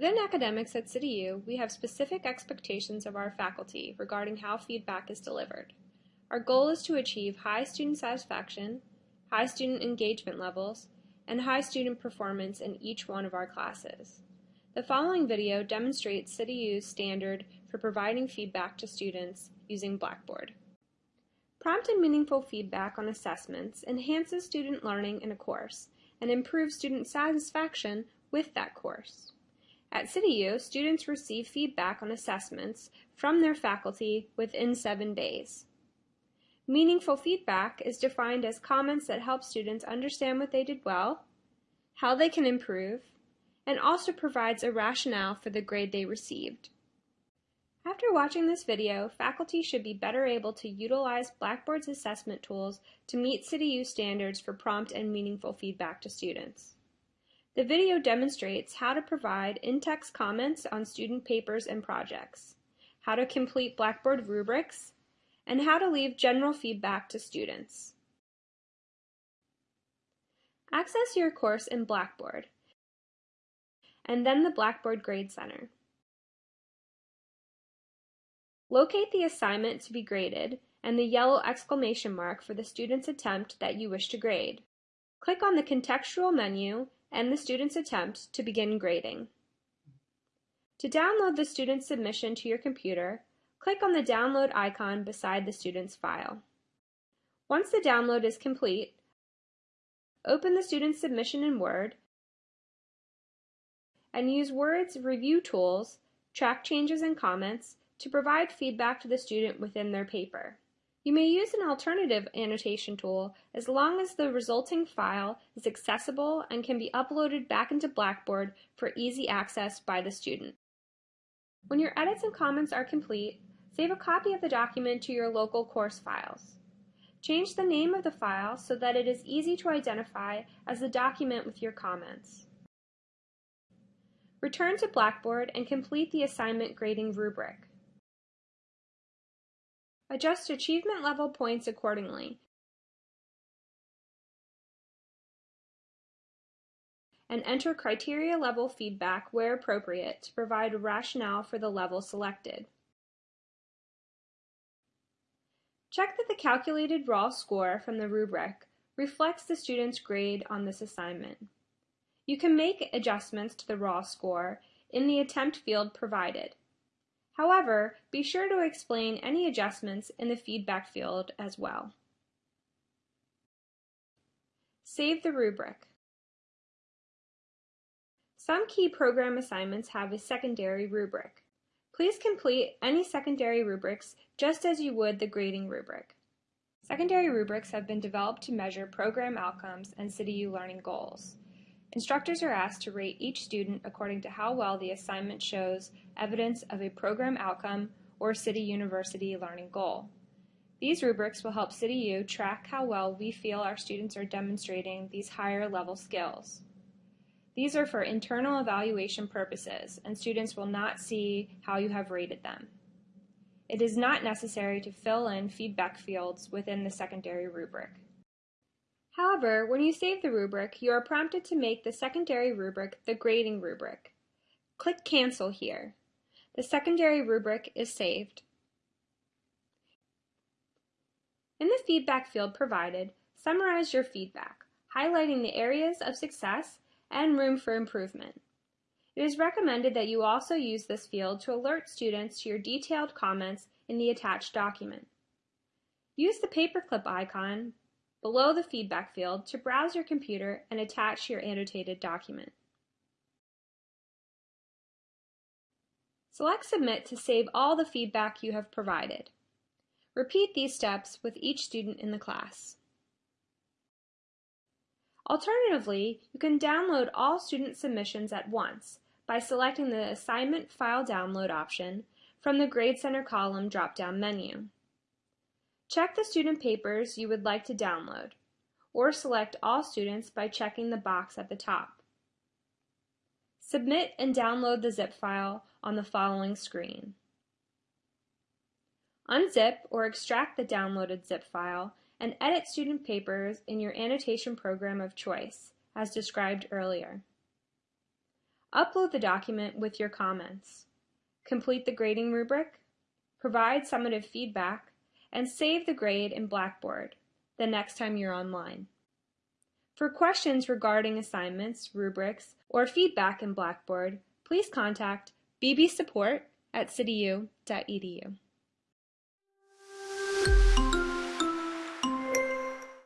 Within academics at CityU, we have specific expectations of our faculty regarding how feedback is delivered. Our goal is to achieve high student satisfaction, high student engagement levels, and high student performance in each one of our classes. The following video demonstrates CityU's standard for providing feedback to students using Blackboard. Prompt and meaningful feedback on assessments enhances student learning in a course and improves student satisfaction with that course. At CityU, students receive feedback on assessments from their faculty within seven days. Meaningful feedback is defined as comments that help students understand what they did well, how they can improve, and also provides a rationale for the grade they received. After watching this video, faculty should be better able to utilize Blackboard's assessment tools to meet CityU standards for prompt and meaningful feedback to students. The video demonstrates how to provide in-text comments on student papers and projects, how to complete Blackboard rubrics, and how to leave general feedback to students. Access your course in Blackboard, and then the Blackboard Grade Center. Locate the assignment to be graded and the yellow exclamation mark for the student's attempt that you wish to grade. Click on the contextual menu and the student's attempt to begin grading. To download the student's submission to your computer, click on the download icon beside the student's file. Once the download is complete, open the student's submission in Word and use Word's review tools, track changes and comments, to provide feedback to the student within their paper. You may use an alternative annotation tool as long as the resulting file is accessible and can be uploaded back into Blackboard for easy access by the student. When your edits and comments are complete, save a copy of the document to your local course files. Change the name of the file so that it is easy to identify as the document with your comments. Return to Blackboard and complete the assignment grading rubric. Adjust achievement level points accordingly. and enter criteria level feedback where appropriate to provide a rationale for the level selected. Check that the calculated raw score from the rubric reflects the student's grade on this assignment. You can make adjustments to the raw score in the attempt field provided. However, be sure to explain any adjustments in the feedback field as well. Save the rubric. Some key program assignments have a secondary rubric. Please complete any secondary rubrics just as you would the grading rubric. Secondary rubrics have been developed to measure program outcomes and CityU learning goals. Instructors are asked to rate each student according to how well the assignment shows evidence of a program outcome or City University learning goal. These rubrics will help CityU track how well we feel our students are demonstrating these higher level skills. These are for internal evaluation purposes, and students will not see how you have rated them. It is not necessary to fill in feedback fields within the secondary rubric. However, when you save the rubric, you are prompted to make the secondary rubric the grading rubric. Click Cancel here. The secondary rubric is saved. In the feedback field provided, summarize your feedback, highlighting the areas of success and room for improvement. It is recommended that you also use this field to alert students to your detailed comments in the attached document. Use the paperclip icon below the feedback field to browse your computer and attach your annotated document. Select Submit to save all the feedback you have provided. Repeat these steps with each student in the class. Alternatively, you can download all student submissions at once by selecting the Assignment File Download option from the Grade Center column drop-down menu. Check the student papers you would like to download, or select all students by checking the box at the top. Submit and download the zip file on the following screen. Unzip or extract the downloaded zip file and edit student papers in your annotation program of choice, as described earlier. Upload the document with your comments. Complete the grading rubric, provide summative feedback, and save the grade in Blackboard the next time you're online. For questions regarding assignments, rubrics, or feedback in Blackboard, please contact bbsupport at cityu.edu.